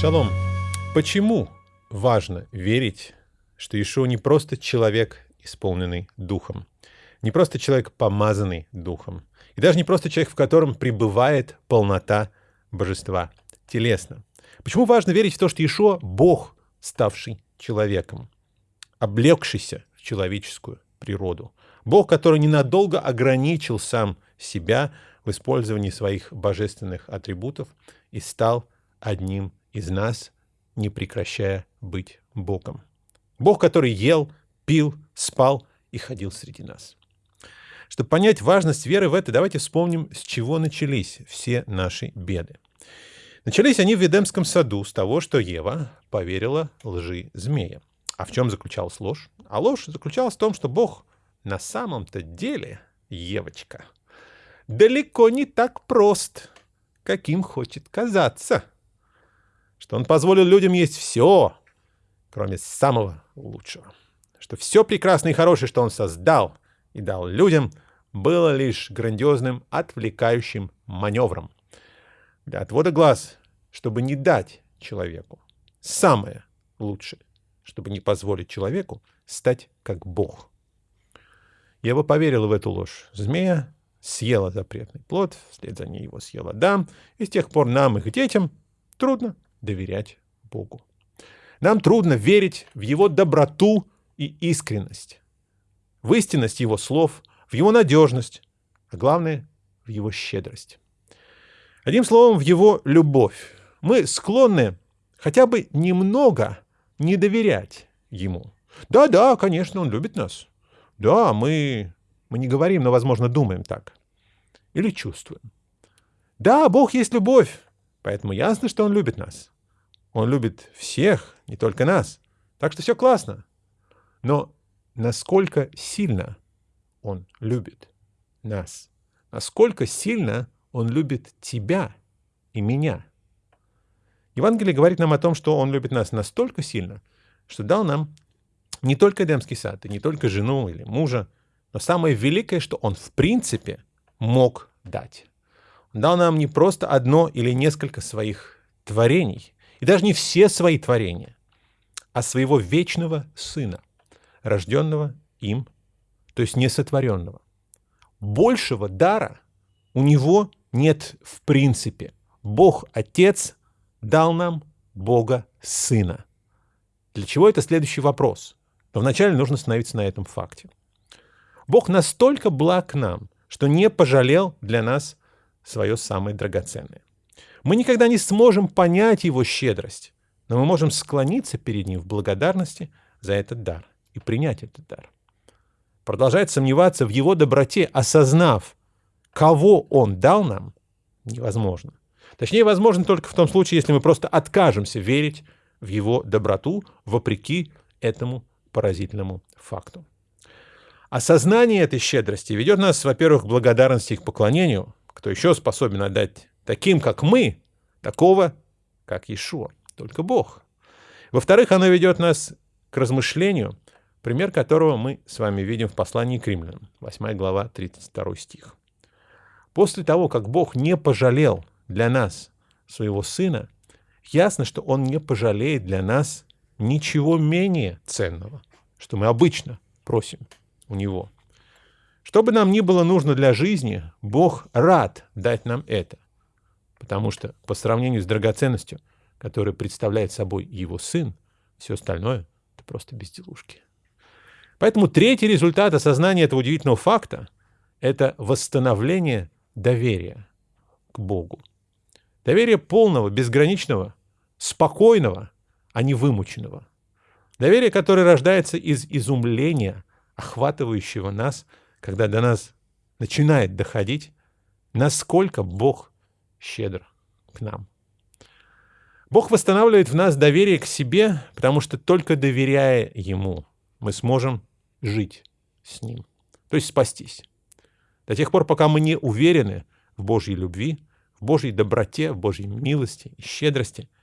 Шалом. Почему важно верить, что Ишуа не просто человек, исполненный Духом, не просто человек, помазанный Духом, и даже не просто человек, в котором пребывает полнота божества телесно. Почему важно верить в то, что Ишуа — Бог, ставший человеком, облегшийся в человеческую природу. Бог, который ненадолго ограничил сам себя в использовании своих божественных атрибутов и стал одним из нас, не прекращая быть Богом. Бог, который ел, пил, спал и ходил среди нас. Чтобы понять важность веры в это, давайте вспомним, с чего начались все наши беды. Начались они в Ведемском саду с того, что Ева поверила лжи змея. А в чем заключалась ложь? А ложь заключалась в том, что Бог на самом-то деле, Евочка, далеко не так прост, каким хочет казаться. Что он позволил людям есть все, кроме самого лучшего. Что все прекрасное и хорошее, что он создал и дал людям, было лишь грандиозным отвлекающим маневром для отвода глаз, чтобы не дать человеку самое лучшее, чтобы не позволить человеку стать как Бог. Я бы поверила в эту ложь. Змея съела запретный плод, вслед за ней его съела Адам, и с тех пор нам, их детям, трудно доверять Богу. Нам трудно верить в Его доброту и искренность, в истинность Его слов, в Его надежность, а главное, в Его щедрость. Одним словом, в Его любовь. Мы склонны хотя бы немного не доверять Ему. Да-да, конечно, Он любит нас. Да, мы, мы не говорим, но, возможно, думаем так. Или чувствуем. Да, Бог есть любовь, поэтому ясно, что Он любит нас. Он любит всех, не только нас. Так что все классно. Но насколько сильно Он любит нас? Насколько сильно Он любит тебя и меня? Евангелие говорит нам о том, что Он любит нас настолько сильно, что дал нам не только Эдемский сад, и не только жену или мужа, но самое великое, что Он в принципе мог дать. Дал нам не просто одно или несколько своих творений, и даже не все свои творения, а своего вечного Сына, рожденного им, то есть несотворенного. Большего дара у него нет в принципе. Бог Отец дал нам Бога Сына. Для чего это следующий вопрос? Но вначале нужно остановиться на этом факте. Бог настолько благ нам, что не пожалел для нас свое самое драгоценное. Мы никогда не сможем понять его щедрость, но мы можем склониться перед ним в благодарности за этот дар и принять этот дар. Продолжать сомневаться в его доброте, осознав, кого он дал нам, невозможно. Точнее, возможно только в том случае, если мы просто откажемся верить в его доброту вопреки этому поразительному факту. Осознание этой щедрости ведет нас, во-первых, к благодарности и к поклонению, кто еще способен отдать таким, как мы, такого, как Иешуа, только Бог. Во-вторых, оно ведет нас к размышлению, пример которого мы с вами видим в послании к римлянам, 8 глава, 32 стих. После того, как Бог не пожалел для нас своего Сына, ясно, что Он не пожалеет для нас ничего менее ценного, что мы обычно просим у Него. Что бы нам ни было нужно для жизни, Бог рад дать нам это, потому что по сравнению с драгоценностью, которую представляет собой Его Сын, все остальное — это просто безделушки. Поэтому третий результат осознания этого удивительного факта — это восстановление доверия к Богу. Доверие полного, безграничного, спокойного — а не вымученного. Доверие, которое рождается из изумления, охватывающего нас, когда до нас начинает доходить, насколько Бог щедр к нам. Бог восстанавливает в нас доверие к себе, потому что только доверяя Ему мы сможем жить с Ним, то есть спастись. До тех пор, пока мы не уверены в Божьей любви, в Божьей доброте, в Божьей милости и щедрости –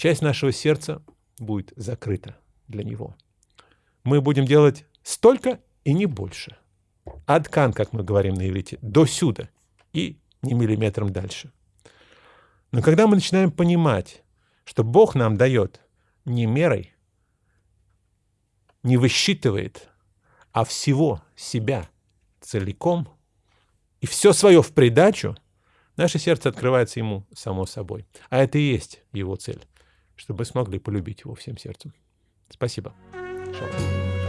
часть нашего сердца будет закрыта для него. Мы будем делать столько и не больше. Адкан, как мы говорим на иврите, до сюда и не миллиметром дальше. Но когда мы начинаем понимать, что Бог нам дает не мерой, не высчитывает, а всего себя целиком и все свое в придачу, наше сердце открывается Ему само собой. А это и есть Его цель, чтобы смогли полюбить Его всем сердцем. Спасибо. Шалом.